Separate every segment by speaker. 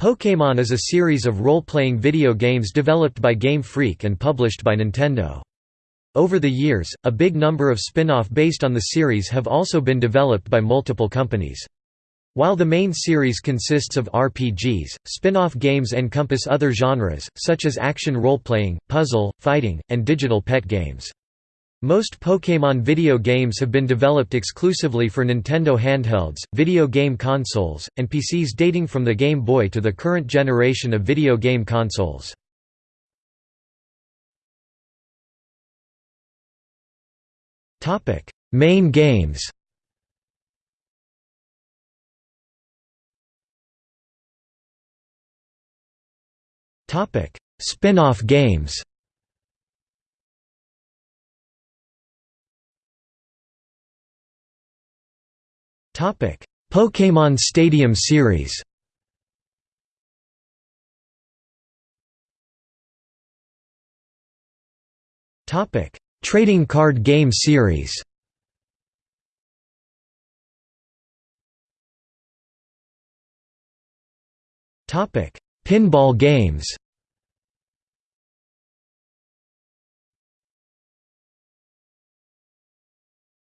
Speaker 1: Pokémon is a series of role-playing video games developed by Game Freak and published by Nintendo. Over the years, a big number of spin-off based on the series have also been developed by multiple companies. While the main series consists of RPGs, spin-off games encompass other genres, such as action role-playing, puzzle, fighting, and digital pet games. Most Pokémon video games have been developed exclusively for Nintendo handhelds, video game consoles, and PCs dating from the Game Boy to the current generation of video game consoles. Main games Spin-off games Pokémon Stadium series. Topic: Trading card game series. Topic: Pinball games.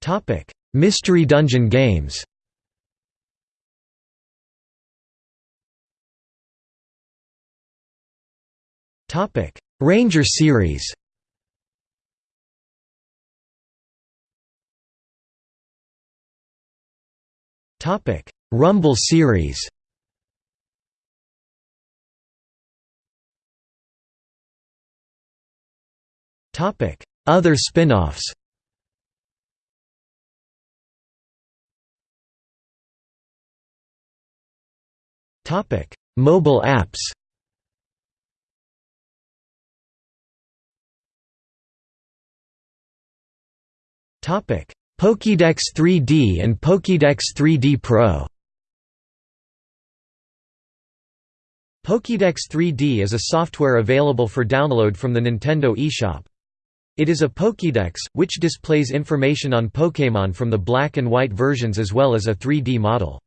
Speaker 1: Topic: Mystery Dungeon games. Topic: Ranger series. Topic: Rumble series. Topic: Other spin-offs. Topic: Mobile apps. Pokédex 3D and Pokédex 3D Pro. Pokédex 3D is a software available for download from the Nintendo eShop. It is a Pokédex, which displays information on Pokémon from the black and white versions as well as a 3D model.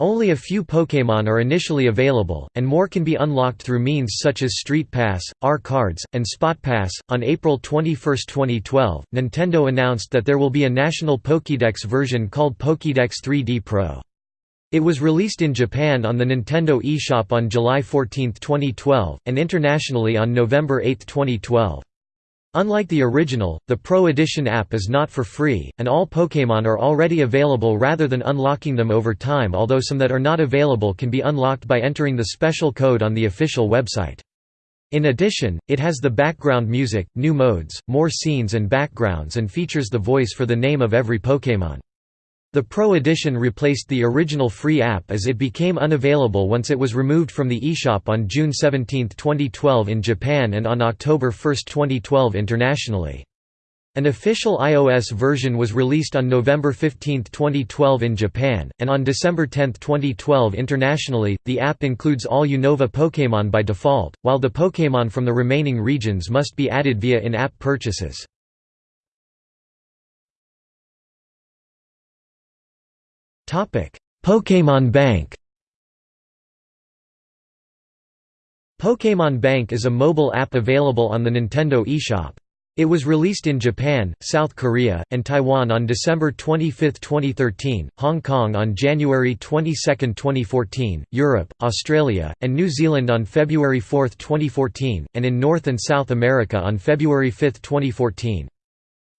Speaker 1: Only a few Pokémon are initially available, and more can be unlocked through means such as Street Pass, R Cards, and Spot Pass. On April 21, 2012, Nintendo announced that there will be a national Pokédex version called Pokédex 3D Pro. It was released in Japan on the Nintendo eShop on July 14, 2012, and internationally on November 8, 2012. Unlike the original, the Pro Edition app is not for free, and all Pokémon are already available rather than unlocking them over time although some that are not available can be unlocked by entering the special code on the official website. In addition, it has the background music, new modes, more scenes and backgrounds and features the voice for the name of every Pokémon. The Pro Edition replaced the original free app as it became unavailable once it was removed from the eShop on June 17, 2012 in Japan and on October 1, 2012 internationally. An official iOS version was released on November 15, 2012 in Japan, and on December 10, 2012 internationally. The app includes all Unova Pokémon by default, while the Pokémon from the remaining regions must be added via in-app purchases. Pokémon Bank Pokémon Bank is a mobile app available on the Nintendo eShop. It was released in Japan, South Korea, and Taiwan on December 25, 2013, Hong Kong on January 22, 2014, Europe, Australia, and New Zealand on February 4, 2014, and in North and South America on February 5, 2014.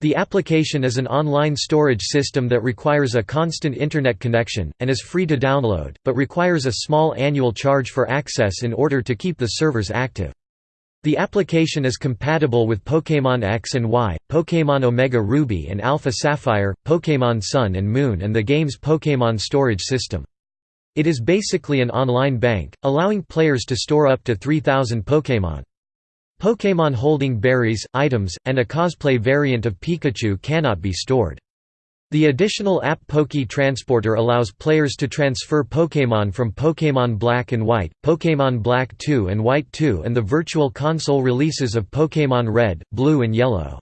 Speaker 1: The application is an online storage system that requires a constant Internet connection, and is free to download, but requires a small annual charge for access in order to keep the servers active. The application is compatible with Pokémon X and Y, Pokémon Omega Ruby and Alpha Sapphire, Pokémon Sun and Moon and the game's Pokémon storage system. It is basically an online bank, allowing players to store up to 3,000 Pokémon. Pokémon holding berries, items, and a cosplay variant of Pikachu cannot be stored. The additional app Poké Transporter allows players to transfer Pokémon from Pokémon Black and White, Pokémon Black 2 and White 2 and the Virtual Console releases of Pokémon Red, Blue and Yellow.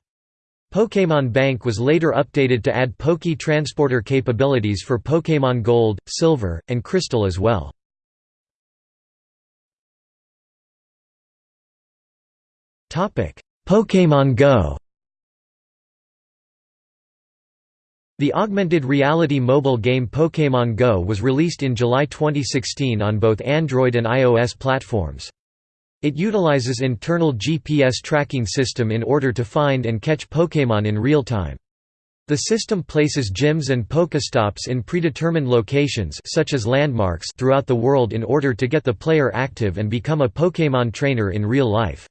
Speaker 1: Pokémon Bank was later updated to add Poké Transporter capabilities for Pokémon Gold, Silver, and Crystal as well. Pokémon Go The augmented reality mobile game Pokémon Go was released in July 2016 on both Android and iOS platforms. It utilizes internal GPS tracking system in order to find and catch Pokémon in real time. The system places gyms and Pokestops in predetermined locations such as landmarks throughout the world in order to get the player active and become a Pokémon trainer in real life.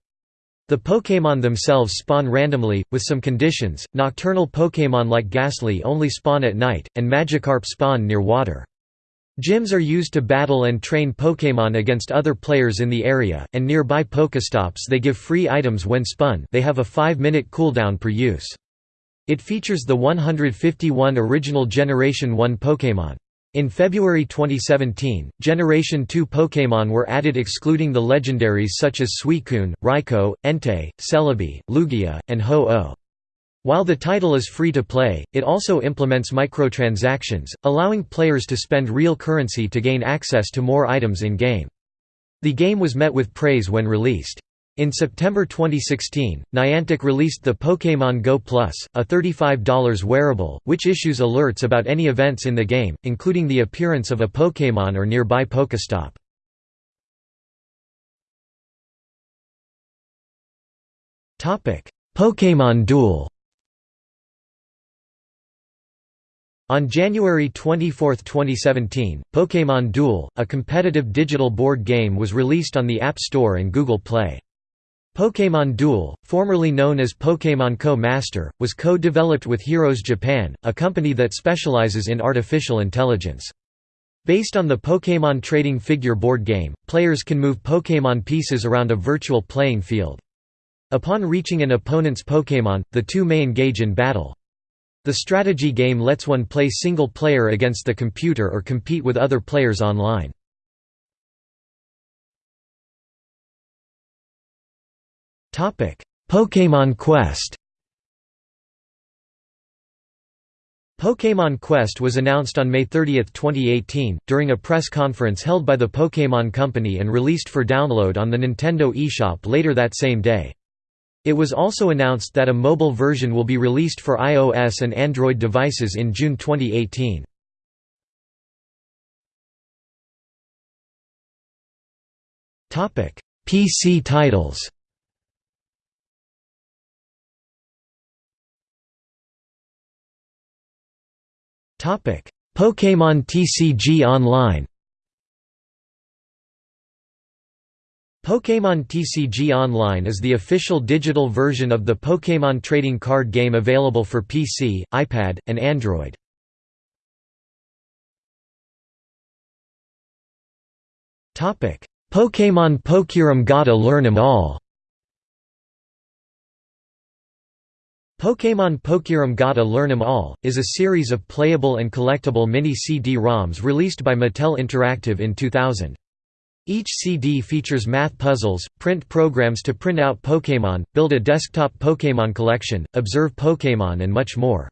Speaker 1: The Pokémon themselves spawn randomly, with some conditions. Nocturnal Pokémon like Gastly only spawn at night, and Magikarp spawn near water. Gyms are used to battle and train Pokémon against other players in the area, and nearby Pokestops they give free items when spun they have a 5-minute cooldown per use. It features the 151 original Generation 1 Pokémon. In February 2017, Generation 2 Pokémon were added excluding the legendaries such as Suicune, Raikou, Entei, Celebi, Lugia, and Ho-Oh. While the title is free to play, it also implements microtransactions, allowing players to spend real currency to gain access to more items in-game. The game was met with praise when released. In September 2016, Niantic released the Pokémon Go Plus, a $35 wearable, which issues alerts about any events in the game, including the appearance of a Pokémon or nearby Pokestop. Pokémon Duel On January 24, 2017, Pokémon Duel, a competitive digital board game was released on the App Store and Google Play. Pokémon Duel, formerly known as Pokémon Co Master, was co-developed with HEROZ Japan, a company that specializes in artificial intelligence. Based on the Pokémon trading figure board game, players can move Pokémon pieces around a virtual playing field. Upon reaching an opponent's Pokémon, the two may engage in battle. The strategy game lets one play single player against the computer or compete with other players online. Pokémon Quest Pokémon Quest was announced on May 30, 2018, during a press conference held by the Pokémon Company and released for download on the Nintendo eShop later that same day. It was also announced that a mobile version will be released for iOS and Android devices in June 2018. PC titles Pokémon TCG Online. Pokémon TCG Online is the official digital version of the Pokémon trading card game available for PC, iPad, and Android. Pokémon PokéROM Gotta Learn 'em All Pokémon PokéROM Gotta Learn 'em All, is a series of playable and collectible mini CD-ROMs released by Mattel Interactive in 2000. Each CD features math puzzles, print programs to print out Pokémon, build a desktop Pokémon collection, observe Pokémon and much more.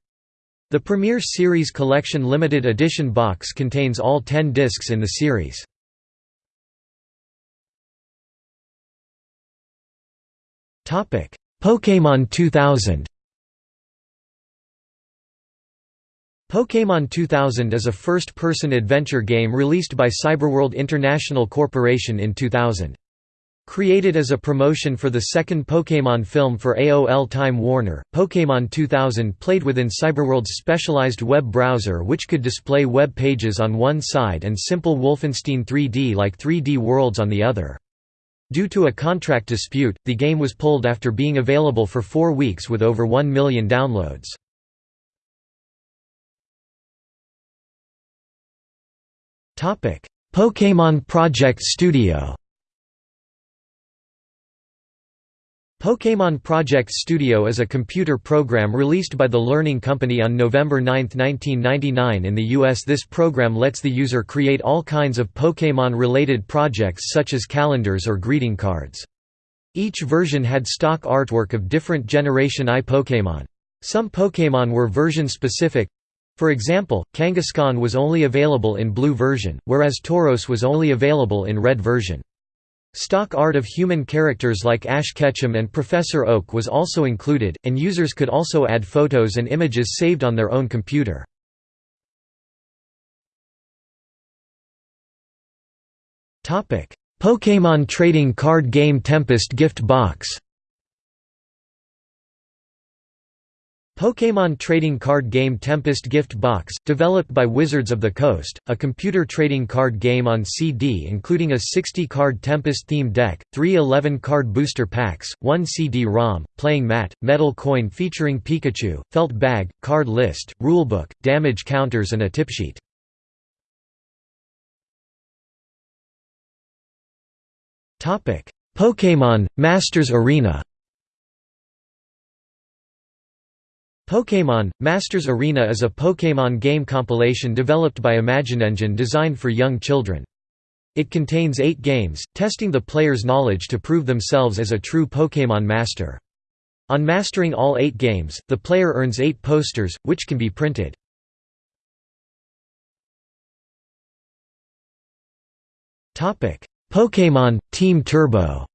Speaker 1: The Premier Series Collection limited edition box contains all 10 discs in the series. Pokémon 2000 Pokémon 2000 is a first-person adventure game released by Cyberworld International Corporation in 2000. Created as a promotion for the second Pokémon film for AOL Time Warner, Pokémon 2000 played within Cyberworld's specialized web browser which could display web pages on one side and simple Wolfenstein 3D-like 3D worlds on the other. Due to a contract dispute, the game was pulled after being available for four weeks with over 1 million downloads. Pokémon Project Studio Pokémon Project Studio is a computer program released by the Learning Company on November 9, 1999 in the US. This program lets the user create all kinds of Pokémon-related projects such as calendars or greeting cards. Each version had stock artwork of different Generation I Pokémon. Some Pokémon were version-specific, for example, Kangaskhan was only available in blue version, whereas Tauros was only available in red version. Stock art of human characters like Ash Ketchum and Professor Oak was also included, and users could also add photos and images saved on their own computer. Pokémon trading card game Tempest gift box Pokémon trading card game Tempest Gift Box, developed by Wizards of the Coast, a computer trading card game on CD including a 60-card Tempest-themed deck, three 11-card booster packs, one CD-ROM, playing mat, metal coin featuring Pikachu, felt bag, card list, rulebook, damage counters and a tipsheet. Pokémon – Masters Arena Pokémon – Masters Arena is a Pokémon game compilation developed by ImagineEngine designed for young children. It contains eight games, testing the player's knowledge to prove themselves as a true Pokémon master. On mastering all eight games, the player earns eight posters, which can be printed. Pokémon – Team Turbo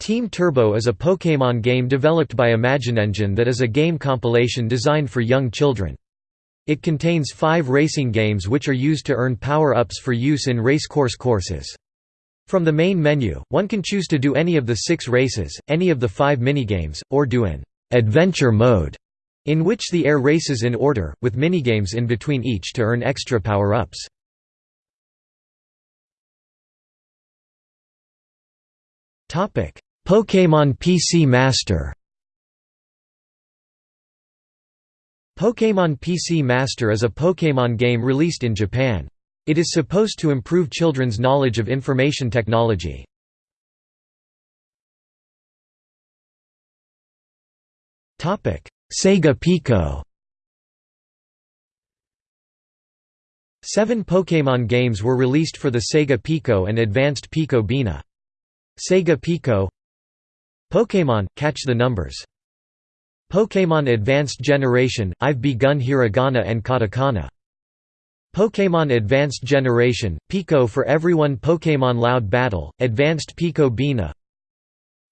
Speaker 1: Team Turbo is a Pokémon game developed by ImagineEngine that is a game compilation designed for young children. It contains five racing games which are used to earn power-ups for use in racecourse courses. From the main menu, one can choose to do any of the six races, any of the five minigames, or do an «adventure mode» in which the air races in order, with minigames in between each to earn extra power-ups. Pokémon PC Master Pokémon PC Master is a Pokémon game released in Japan. It is supposed to improve children's knowledge of information technology. Sega Pico Seven Pokémon games were released for the Sega Pico and Advanced Pico Beena. Sega Pico Pokémon – Catch the Numbers. Pokémon Advanced Generation – I've begun hiragana and katakana. Pokémon Advanced Generation – Pico for Everyone Pokémon Loud Battle – Advanced Pico Beena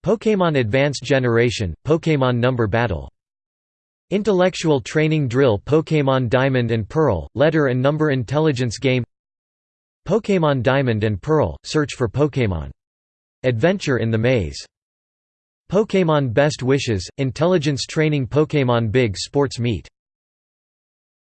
Speaker 1: Pokémon Advanced Generation – Pokémon Number Battle Intellectual Training Drill Pokémon Diamond and Pearl – Letter and Number Intelligence Game Pokémon Diamond and Pearl – Search for Pokémon. Adventure in the Maze Pokémon Best Wishes – Intelligence Training Pokémon Big Sports Meet